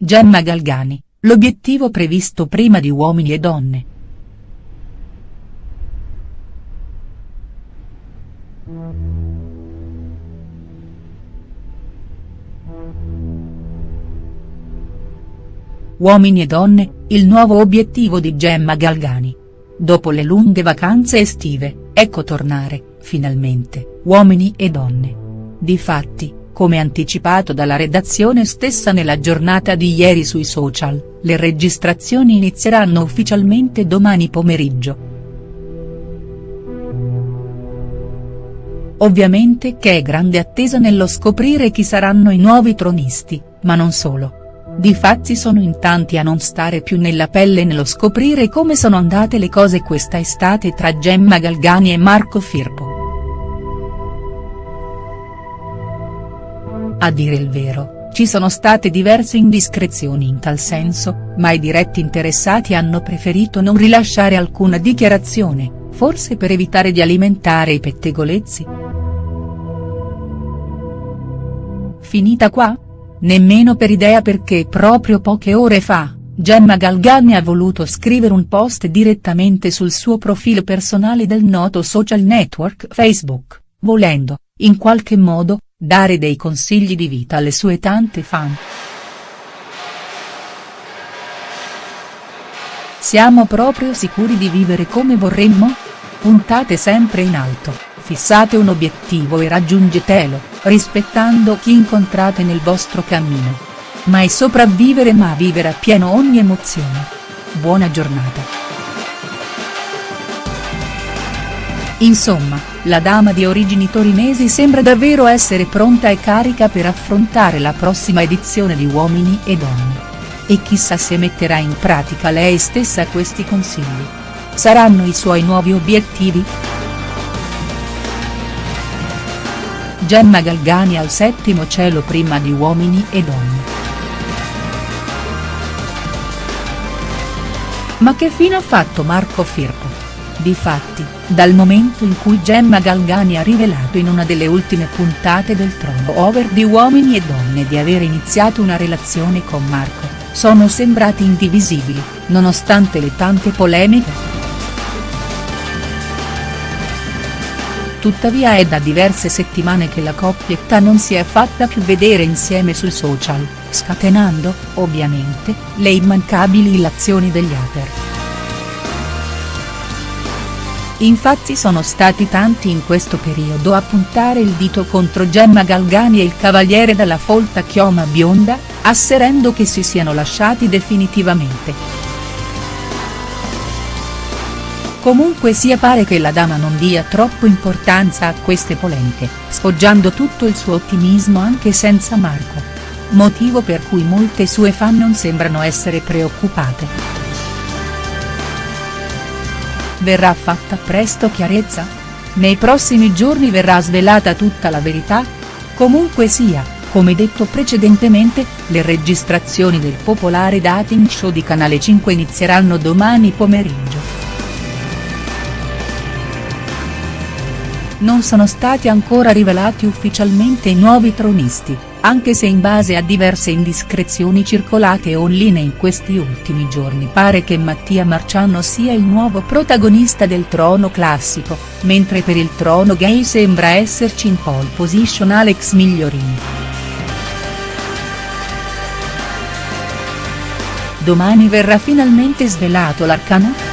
Gemma Galgani, l'obiettivo previsto prima di Uomini e Donne. Uomini e donne, il nuovo obiettivo di Gemma Galgani. Dopo le lunghe vacanze estive, ecco tornare, finalmente, Uomini e donne. Difatti, come anticipato dalla redazione stessa nella giornata di ieri sui social, le registrazioni inizieranno ufficialmente domani pomeriggio. Ovviamente che è grande attesa nello scoprire chi saranno i nuovi tronisti, ma non solo. Difatti sono in tanti a non stare più nella pelle nello scoprire come sono andate le cose questa estate tra Gemma Galgani e Marco Firpo. A dire il vero, ci sono state diverse indiscrezioni in tal senso, ma i diretti interessati hanno preferito non rilasciare alcuna dichiarazione, forse per evitare di alimentare i pettegolezzi. Finita qua? Nemmeno per idea perché proprio poche ore fa, Gemma Galgani ha voluto scrivere un post direttamente sul suo profilo personale del noto social network Facebook, volendo, in qualche modo, dare dei consigli di vita alle sue tante fan. Siamo proprio sicuri di vivere come vorremmo? Puntate sempre in alto, fissate un obiettivo e raggiungetelo, rispettando chi incontrate nel vostro cammino. Mai sopravvivere ma vivere a pieno ogni emozione. Buona giornata. Insomma, la dama di origini torinesi sembra davvero essere pronta e carica per affrontare la prossima edizione di Uomini e Donne. E chissà se metterà in pratica lei stessa questi consigli. Saranno i suoi nuovi obiettivi?. Gemma Galgani al settimo cielo prima di Uomini e Donne. Ma che fine ha fatto Marco Firpo? Difatti, dal momento in cui Gemma Galgani ha rivelato in una delle ultime puntate del Trono Over di Uomini e Donne di aver iniziato una relazione con Marco, sono sembrati indivisibili, nonostante le tante polemiche. Tuttavia è da diverse settimane che la coppietta non si è fatta più vedere insieme sui social, scatenando, ovviamente, le immancabili illazioni degli hater. Infatti sono stati tanti in questo periodo a puntare il dito contro Gemma Galgani e il cavaliere dalla folta chioma bionda, asserendo che si siano lasciati definitivamente. Comunque sia pare che la dama non dia troppo importanza a queste polemiche, sfoggiando tutto il suo ottimismo anche senza Marco. Motivo per cui molte sue fan non sembrano essere preoccupate. Verrà fatta presto chiarezza? Nei prossimi giorni verrà svelata tutta la verità? Comunque sia, come detto precedentemente, le registrazioni del popolare dating show di Canale 5 inizieranno domani pomeriggio. Non sono stati ancora rivelati ufficialmente i nuovi tronisti, anche se in base a diverse indiscrezioni circolate online in questi ultimi giorni pare che Mattia Marciano sia il nuovo protagonista del trono classico, mentre per il trono gay sembra esserci in pole position Alex Migliorini. Domani verrà finalmente svelato l'arcano?.